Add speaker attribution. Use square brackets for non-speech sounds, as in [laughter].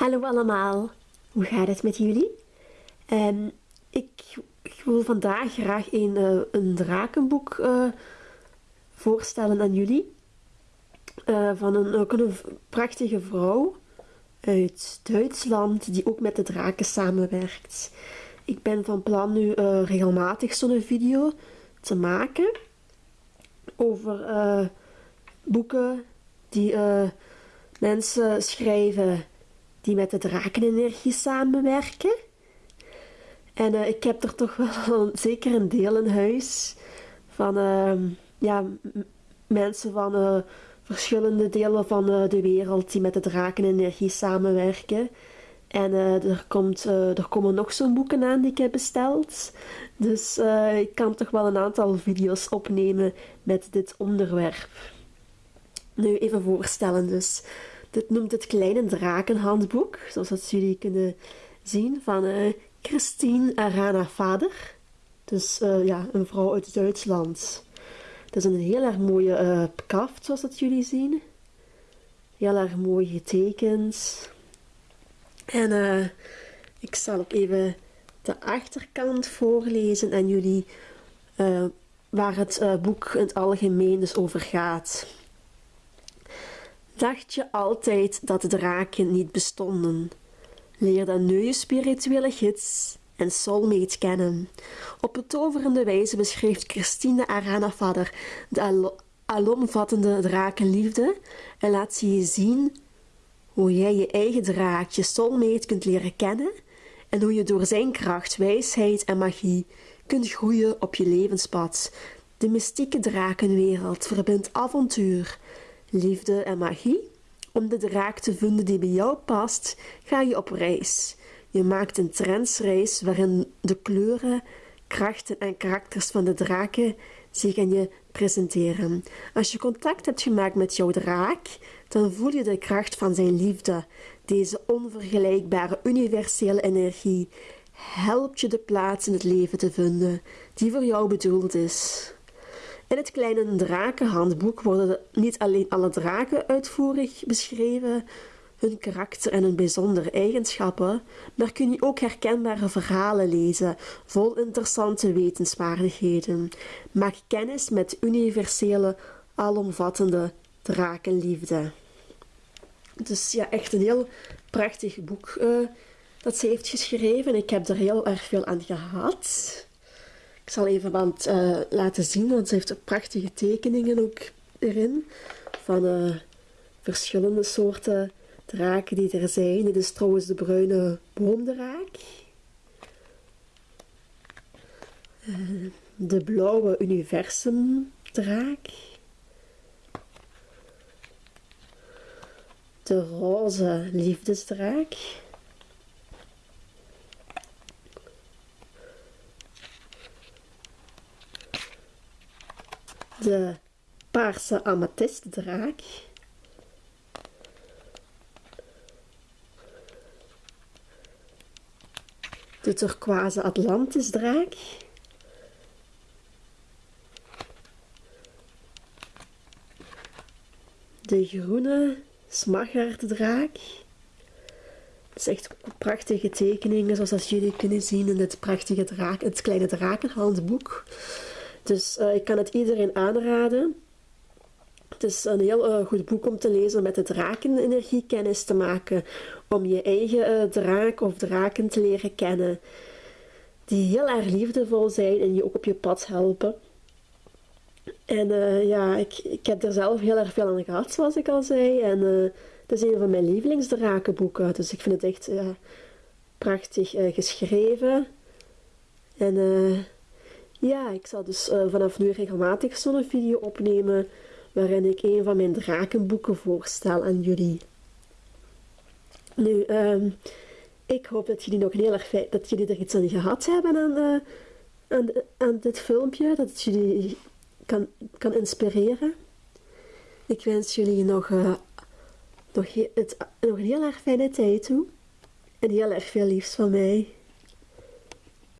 Speaker 1: Hallo allemaal, hoe gaat het met jullie? Ehm, ik, ik, wil vandaag graag een, uh, een drakenboek uh, voorstellen aan jullie. Uh, van een, ook een prachtige vrouw uit Duitsland die ook met de draken samenwerkt. Ik ben van plan nu regelmatig zo'n video te maken over boeken die mensen schrijven die met de drakenenergie samenwerken. En uh, ik heb er toch wel [laughs] zeker een deel in huis van uh, ja, mensen van uh, verschillende delen van eh, de wereld die met de drakenenergie samenwerken. En er, komt, er komen nog zo'n boeken aan die ik heb besteld. Dus ik kan toch wel een aantal video's opnemen met dit onderwerp. Nu even voorstellen dus. Dit noemt het Kleine Drakenhandboek, zoals dat jullie kunnen zien, van uh, Christine Arana Vader. Dus uh, ja, een vrouw uit Duitsland. Het is een heel erg mooie uh, kaft, zoals dat jullie zien. Heel erg mooi getekend. En ik zal ook even de achterkant voorlezen aan jullie, waar het boek in het algemeen dus over gaat. Dacht je altijd dat draken niet bestonden? Leer dan nu je spirituele gids en soulmate kennen. Op betoverende wijze beschrijft Christine Arana Vader de al alomvattende drakenliefde en laat ze je zien hoe jij je eigen draak, je soulmate, kunt leren kennen en hoe je door zijn kracht, wijsheid en magie kunt groeien op je levenspad. De mystieke drakenwereld verbindt avontuur, liefde en magie. Om de draak te vinden die bij jou past, ga je op reis. Je maakt een trendsreis waarin de kleuren, krachten en karakters van de draken zich aan je presenteren. Als je contact hebt gemaakt met jouw draak, dan voel je de kracht van zijn liefde. Deze onvergelijkbare universele energie helpt je de plaats in het leven te vinden die voor jou bedoeld is. In het kleine drakenhandboek worden niet alleen alle draken uitvoerig beschreven, hun karakter en hun bijzondere eigenschappen, maar kun je ook herkenbare verhalen lezen, vol interessante wetenswaardigheden. Maak kennis met universele, alomvattende drakenliefde. Dus ja, echt een heel prachtig boek uh, dat ze heeft geschreven. Ik heb er heel erg veel aan gehad. Ik zal even wat uh, laten zien, want ze heeft prachtige tekeningen ook erin. Van uh, verschillende soorten draken die er zijn. Dit is trouwens de bruine boomdraak. Uh, de blauwe universumdraak. De roze liefdesdraak. De paarse amethystdraak. De turquoise Atlantisdraak. De groene smaragddraak. Het is echt prachtige tekeningen, zoals jullie kunnen zien in dit prachtige draak, het kleine drakenhandboek. Dus uh, ik kan het iedereen aanraden. Het is een heel uh, goed boek om te lezen met de drakenenergie kennis te maken. Om je eigen uh, draak of draken te leren kennen. Die heel erg liefdevol zijn en je ook op je pad helpen. En ja, ik, ik heb er zelf heel erg veel aan gehad, zoals ik al zei. En het is een van mijn lievelingsdrakenboeken. Dus ik vind het echt prachtig geschreven. En ja, ik zal dus uh, vanaf nu regelmatig zo'n video opnemen waarin ik een van mijn drakenboeken voorstel aan jullie. Nu, um, ik hoop dat jullie nog heel erg dat jullie er iets aan gehad hebben aan, uh, aan, dit filmpje, dat het jullie kan, kan inspireren. Ik wens jullie nog, uh, nog, een heel erg fijne tijd toe en heel erg veel liefs van mij.